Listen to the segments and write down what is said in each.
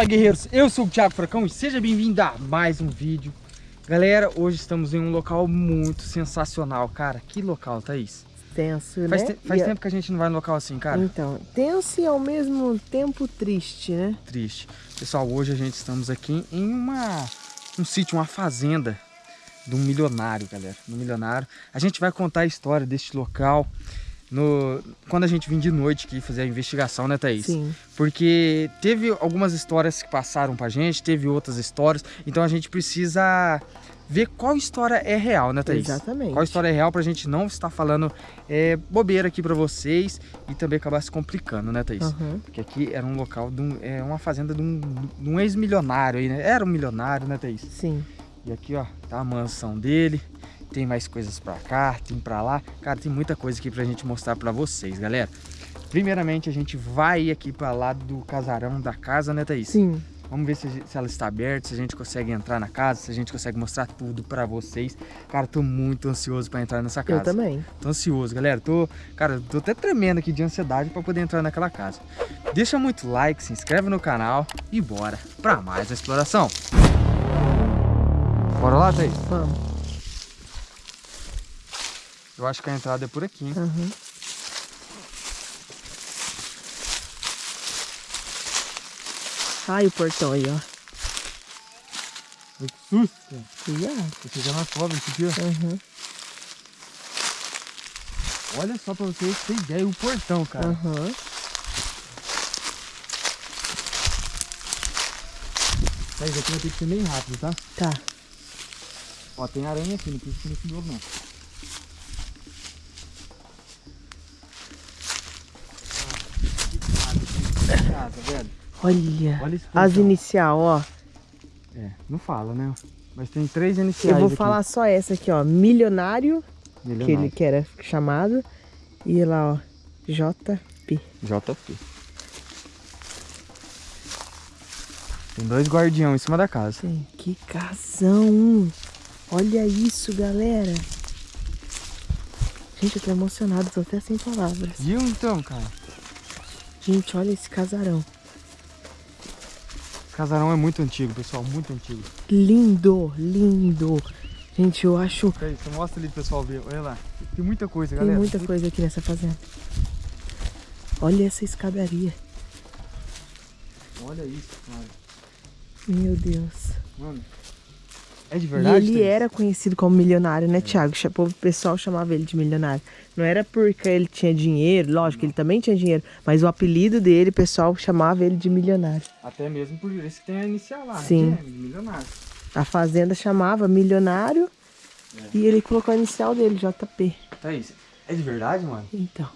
Fala guerreiros, eu sou o Thiago Fracão e seja bem-vindo a mais um vídeo. Galera, hoje estamos em um local muito sensacional, cara, que local, Thaís? Tenso, faz né? Te faz tempo que a gente não vai num local assim, cara. Então, tenso e ao mesmo tempo triste, né? Triste. Pessoal, hoje a gente estamos aqui em uma, um sítio, uma fazenda de um milionário, galera, um milionário. A gente vai contar a história deste local no, quando a gente vim de noite aqui fazer a investigação, né, Thaís? Sim. Porque teve algumas histórias que passaram pra gente, teve outras histórias, então a gente precisa ver qual história é real, né, Thaís? Exatamente. Qual história é real pra gente não estar falando é, bobeira aqui pra vocês e também acabar se complicando, né, Thaís? Uhum. Porque aqui era um local, de um, é uma fazenda de um, de um ex-milionário aí, né? Era um milionário, né, Thaís? Sim. E aqui, ó, tá a mansão dele tem mais coisas pra cá, tem pra lá. Cara, tem muita coisa aqui pra gente mostrar pra vocês, galera. Primeiramente, a gente vai aqui pra lá do casarão da casa, né, Thaís? Sim. Vamos ver se, se, ela está aberta, se a gente consegue entrar na casa, se a gente consegue mostrar tudo pra vocês. Cara, tô muito ansioso pra entrar nessa casa. Eu também. Tô ansioso, galera. Tô, cara, tô até tremendo aqui de ansiedade pra poder entrar naquela casa. Deixa muito like, se inscreve no canal e bora pra mais a exploração. Bora lá, Thaís? Vamos. Eu acho que a entrada é por aqui, hein? Uhum. Ai, o portão aí, ó. Que susto! Cuidado. Tô chegando na cobra esse ó. Uhum. Olha só pra vocês terem ideia o portão, cara. Uhum. Isso aqui vai ter que ser bem rápido, tá? Tá. Ó, tem aranha aqui, não precisa nesse novo não. Casa, velho. Olha, Olha as portão. inicial, ó. É, não fala, né? Mas tem três iniciais Eu vou aqui. falar só essa aqui, ó. Milionário, que Milionário. ele que era chamado. E lá, ó. JP. JP. Tem dois guardião em cima da casa. Sim. Que casão! Olha isso, galera. Gente, eu tô emocionado, tô até sem palavras. Viu então, cara? Gente, olha esse casarão. O casarão é muito antigo, pessoal, muito antigo. Lindo, lindo. Gente, eu acho... Peraí, você mostra ali pro pessoal ver, olha lá. Tem muita coisa, Tem galera. muita coisa aqui nessa fazenda. Olha essa escadaria. Olha isso, cara. Meu Deus. Mano, é de E verdade? ele Thaís? era conhecido como milionário, né, Thiago? O pessoal chamava ele de milionário. Não era porque ele tinha dinheiro, lógico, ele também tinha dinheiro, mas o apelido dele, o pessoal chamava ele de milionário. Até mesmo por isso que tem a inicial lá, Sim. né? De milionário. A fazenda chamava milionário e ele colocou a inicial dele, JP. Thaís, é de verdade, mano? Então.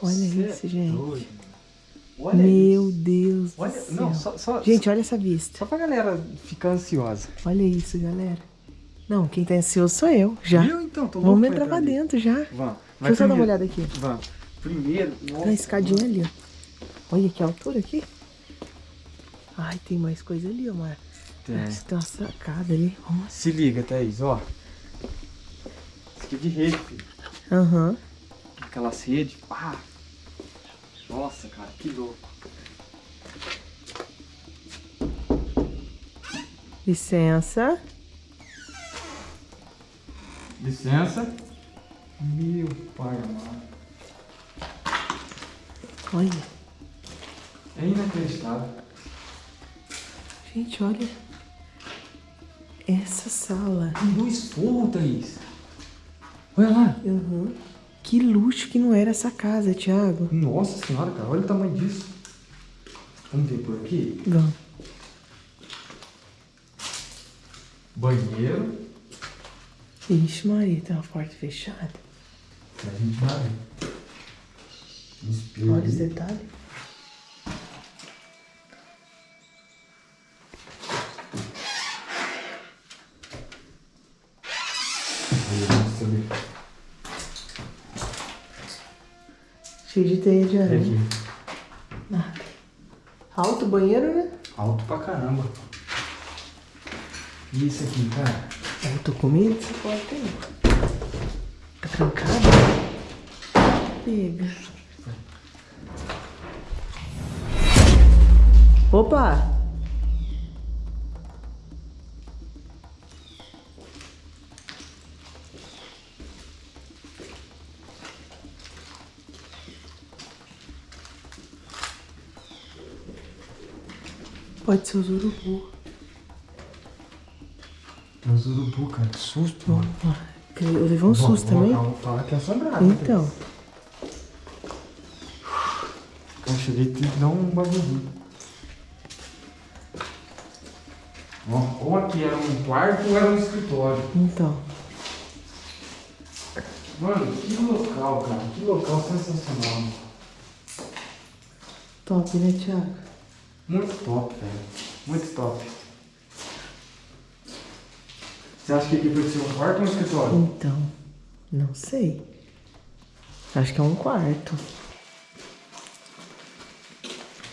Olha Cê isso, é gente. mano. Olha Meu isso. Deus Olha, do céu. não, só, só, Gente, olha essa vista. só pra galera ficar ansiosa. Olha isso, galera. Não, quem tá ansioso sou eu, já. Viu então? Tô louco Vamos entrar pra ali. dentro já. Vamos. Deixa eu só dar uma olhada aqui. Vamos. Primeiro, Tem uma escadinha ali, ó. Olha que altura aqui. Ai, tem mais coisa ali, ó, Mar. Tem. Que Tem uma sacada ali. Vamos. Se liga, Thaís, ó. Isso aqui é de rede, filho. Aham. Aquelas redes, pá. Nossa, cara, que louco. Licença. Licença. Meu pai amado. Olha. É inacreditável. Gente, olha. Essa sala. Tem dois forros, Thaís. Olha lá. Aham. Que luxo que não era essa casa, Thiago. Nossa senhora, cara, olha o tamanho disso. Vamos ver por aqui. Vamos. Banheiro. Ixi, Maria, tem uma porta fechada. A gente vai espelho Olha os detalhes. Cheio de teia de aranha. Nada. Alto o banheiro, né? Alto pra caramba. E isso aqui, cara? Eu tô com medo dessa porta aí. Tá trancada? Pega. Opa! Pode ser os urubu. Tem os urubu, cara. Que susto, mano. Eu levei um susto também. Fala que é assombrado. né, Então. Eu cheguei e dá um bagulho. Ou aqui era um quarto ou era um escritório. Então. Mano, que local, cara. Que local sensacional. Top, né, Thiago? Muito top, velho. Muito top. Você acha que aqui pode ser um quarto ou um escritório? Então. Não sei. Acho que é um quarto.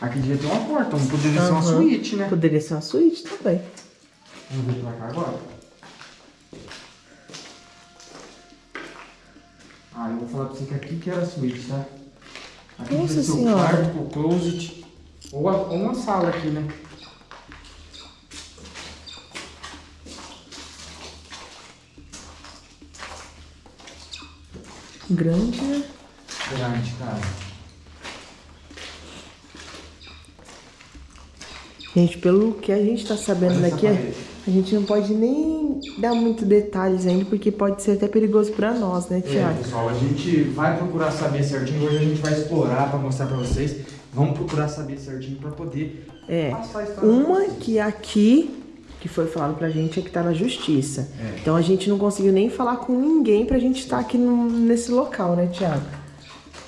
Aqui devia ter uma porta, não poderia ser uma suíte, né? Poderia ser uma suíte também. Vamos ver pra cá agora. Ah, eu vou falar pra você que aqui que era a suíte, tá? Aqui Nossa devia ser o quarto, o closet. Ou, a- ou uma sala aqui, né? Grande, né? Grande, cara. Gente, pelo que a gente tá sabendo Olha daqui, a gente não pode nem dar muito detalhes ainda, porque pode ser até perigoso pra nós, né, É, Thiago? pessoal, a gente vai procurar saber certinho. Hoje a gente vai explorar pra mostrar pra vocês. Vamos procurar saber certinho pra poder É. passar a história Uma que aqui, que foi falado pra gente, é que tá na justiça. É. Então a gente não conseguiu nem falar com ninguém pra gente estar aqui no- nesse local, né, Thiago?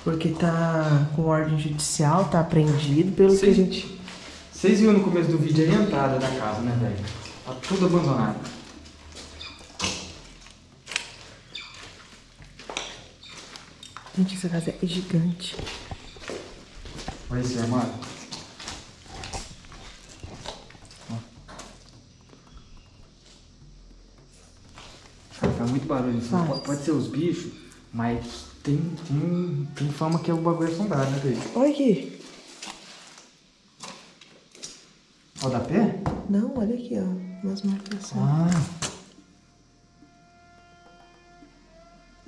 Porque tá com ordem judicial, tá apreendido, pelo que a gente. Vocês viram no começo do vídeo aí a entrada da casa, né, velho? Tá tudo abandonado. Gente, essa casa é gigante. Olha esse armário. Ó. Cara, faz muito barulho. Faz. pode, pode ser os bichos, mas tem, tem, tem fama que é o bagulho assombrado, né, velho? Olha aqui. Ó, dá pé? Não, olha aqui, ó. Umas marcações. Ah.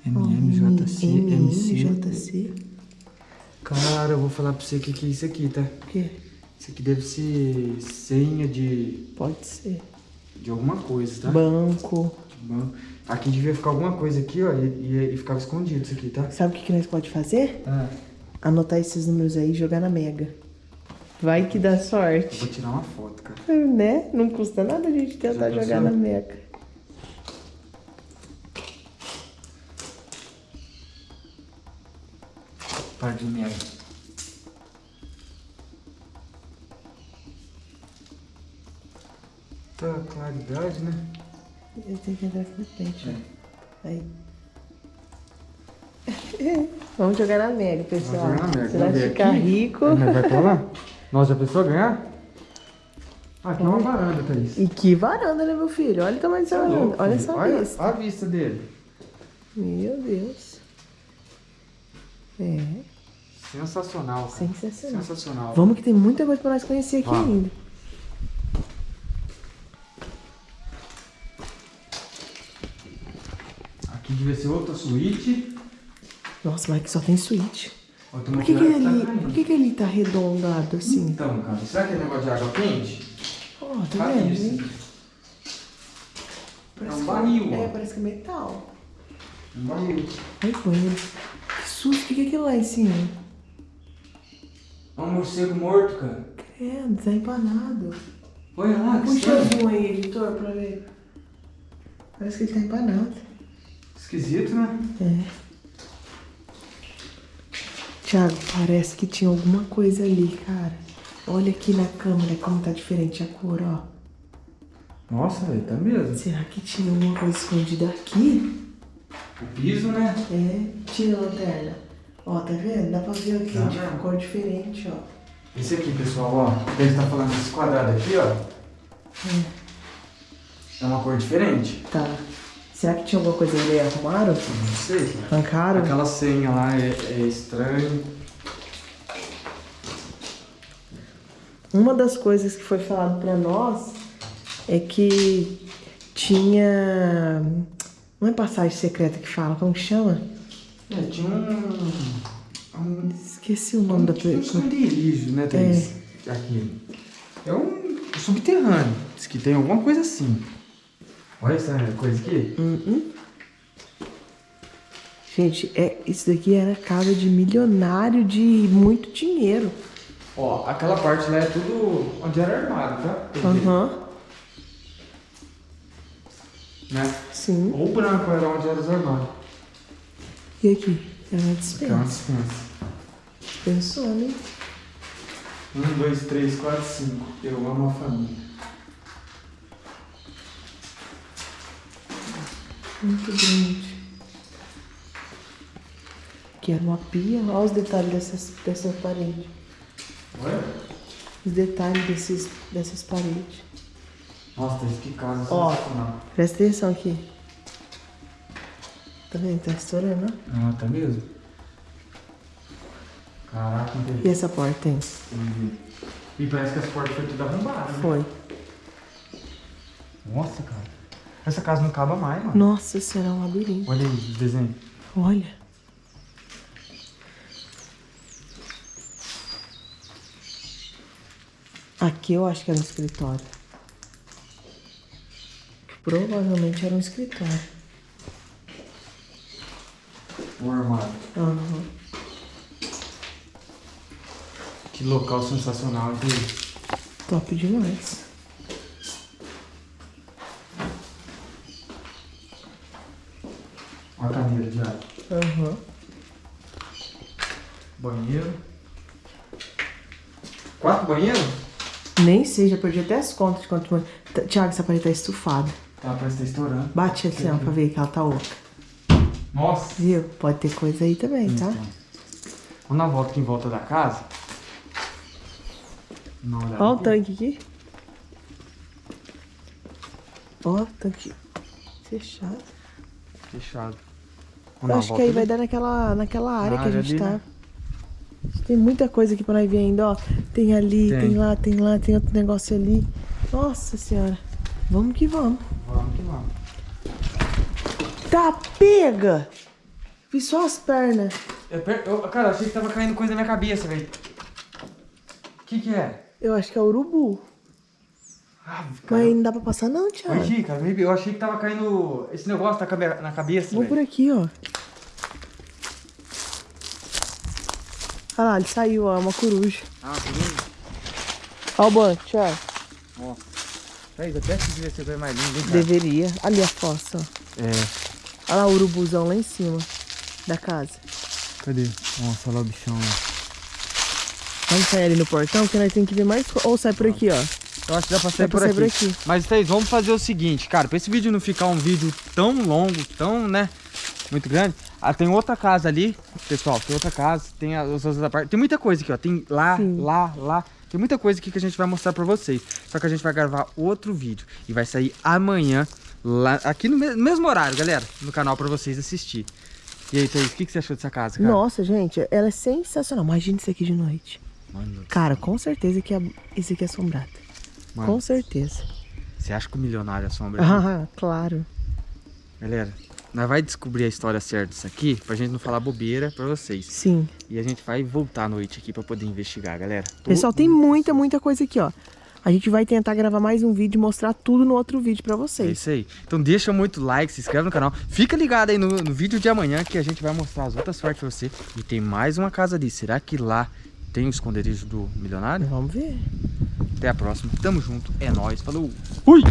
MMJC, MC. MMJC. Cara, eu vou falar pra você o que, que é isso aqui, tá? O quê? Isso aqui deve ser senha de, Pode ser. de alguma coisa, tá? Banco. Bom, Aqui devia ficar alguma coisa aqui, ó, e, e, e ficava escondido isso aqui, tá? Sabe o que, que nós pode fazer? Ah, Anotar esses números aí e jogar na Mega. Vai que dá eu sorte. vou tirar uma foto, cara. Né? Não custa nada a gente tentar jogar na Mega. Par de merda. Tá, claridade, né? Eu tenho que entrar aqui na frente, ó. Aí. Vamos jogar na Mega, pessoal. Vamos jogar na Mega, Você vai ficar aqui. rico. Vai pra lá? Nós já pensou ganhar? Ah, aqui é uma varanda, Thaís. E que varanda, né, meu filho? Olha o tamanho dessa Tá varanda. louco, Olha essa Olha vista. a vista dele. Meu Deus. É, Sensacional, cara. sensacional. Sensacional. Vamos que tem muita coisa pra nós conhecer aqui Vamos. ainda. Devia ser outra suíte. Nossa, mas que só tem suíte. Por que, que, tá ele, caindo. por que, que ele tá arredondado assim? Então, cara, será que é negócio de água quente? Ó, tá Tá vendo? isso. hein? É um que- barril, É, ó. parece que é metal. Um barril. Ai, banheiro. Que susto, o que, que é aquilo lá em cima? É um morcego morto, cara. Credo, tá empanado. Olha lá, que Puxa estranho. um aí, editor, pra ver. Parece que ele tá empanado. Esquisito, né? É. Thiago, parece que tinha alguma coisa ali, cara. Olha aqui na câmera como tá diferente a cor, ó. Nossa, velho, tá mesmo. Será que tinha alguma coisa escondida aqui? O piso, né? É, tira a lanterna. Ó, tá vendo? Dá pra ver aqui, Tá tipo, vendo? cor diferente, ó. Esse aqui, pessoal, ó. Deve estar falando desse quadrado aqui, ó. É uma cor diferente. Tá. Será que tinha alguma coisa ali? Arrumaram? Não sei, cara. Arrancaram? Aquela senha lá é, é estranho. Uma das coisas que foi falado pra nós é que tinha. Não é passagem secreta que fala, como que chama? É, tinha um. um Esqueci o nome da tipo um pessoa. esconderijo, né, Thaís? Aqui. É um subterrâneo. Diz que tem alguma coisa assim. Olha essa coisa aqui. Uhum. Gente, é, isso daqui era casa de milionário de muito dinheiro. Ó, aquela parte lá é tudo onde era armário, tá? Aham. Né? Sim. Ou branco era onde era os armários. E aqui? Era uma Aqui é uma dispensa. dispensa. Pensou, né? Um, dois, três, quatro, cinco. Eu amo a família. Muito grande. Aqui era uma pia. Olha os detalhes dessas, dessa parede. Olha. Os detalhes desses, dessas paredes. Nossa, que casa Ó. sensacional. Presta atenção aqui. Tá vendo? Tá estourando, ó. Ah, tá mesmo? Caraca, não E essa porta, hein? E parece que as portas foram tudo arrombadas, né? Foi. Nossa, cara. Essa casa não acaba mais, mano. Nossa, será um labirinto. Olha aí o desenho. Olha. Aqui eu acho que era um escritório. Provavelmente era um escritório. O armário. Aham. Que local sensacional, gente. Top demais. Olha a cadeira de ar. Aham. Banheiro. Quatro banheiros? Nem sei, já perdi até as contas de quanto. Tá- Tiago, essa parede tá estufada. Tá, parece que tá estourando. Bate assim, ó, pra ver que ela tá oca. Nossa. Viu? Pode ter coisa aí também, tá? Então. Vamos na volta aqui em volta da casa. Uma Ó o tanque aqui. Ó, tanque fechado. Fechado. Eu acho que aí volta vai ali? dar naquela, naquela área que a gente ali, tá. né? Tem muita coisa aqui pra nós ver ainda, ó. Tem ali, tem. Tem. lá, tem lá, tem outro negócio ali. Nossa senhora. Vamos que vamos. Vamos que vamos. Tá, pega! Vi só as pernas. Eu per- eu- cara, eu achei que tava caindo coisa na minha cabeça, velho. O que que é? Eu acho que é urubu. Ah. Mas não dá pra passar não, Thiago. Aqui, cara, eu achei que tava caindo esse negócio na, cabe- na cabeça, Vamos por aqui, ó. Olha lá, ele saiu, ó. é Uma coruja. Ah, beleza. Ó o banco, Thiago. Thaís, até que devia ser mais cara? Deveria. Ali a fossa, ó. É. Olha lá o urubuzão lá em cima da casa. Cadê? Nossa, olha lá o bichão lá. Vamos sair ali no portão que nós temos que ver mais Ou sai por aqui, ó. Eu acho que dá pra Dá sair pra por sair aqui. por aqui. Mas, Thaís, vamos fazer o seguinte, cara, pra esse vídeo não ficar um vídeo tão longo, tão, né, muito grande. Ah, tem outra casa ali, pessoal, tem outra casa, tem as outras partes. Tem muita coisa aqui, ó. Tem lá, Sim. lá, lá. Tem muita coisa aqui que a gente vai mostrar pra vocês. Só que a gente vai gravar outro vídeo e vai sair amanhã, lá, aqui no me- mesmo horário, galera, no canal pra vocês assistir. E aí, Thaís, o que, que você achou dessa casa, cara? Nossa, gente, ela é sensacional. Imagina isso aqui de noite. Mano, Cara, com certeza que é... isso aqui é assombrado. Mano, Com certeza. você acha que o milionário assombra? Ah, claro. Galera, nós vai descobrir a história certa disso aqui pra gente não falar bobeira pra vocês. Sim. E a gente vai voltar à noite aqui pra poder investigar, galera. Pessoal, tem muita, muita coisa aqui, ó. A gente vai tentar gravar mais um vídeo e mostrar tudo no outro vídeo pra É vocês. isso aí. Então deixa muito like, se inscreve no canal. Fica ligado aí no, no vídeo de amanhã que a gente vai mostrar as outras partes pra você. E tem mais uma casa ali. Será que lá tem o esconderijo do milionário? Vamos ver. Até a próxima. Tamo junto. É nóis. Falou. Fui!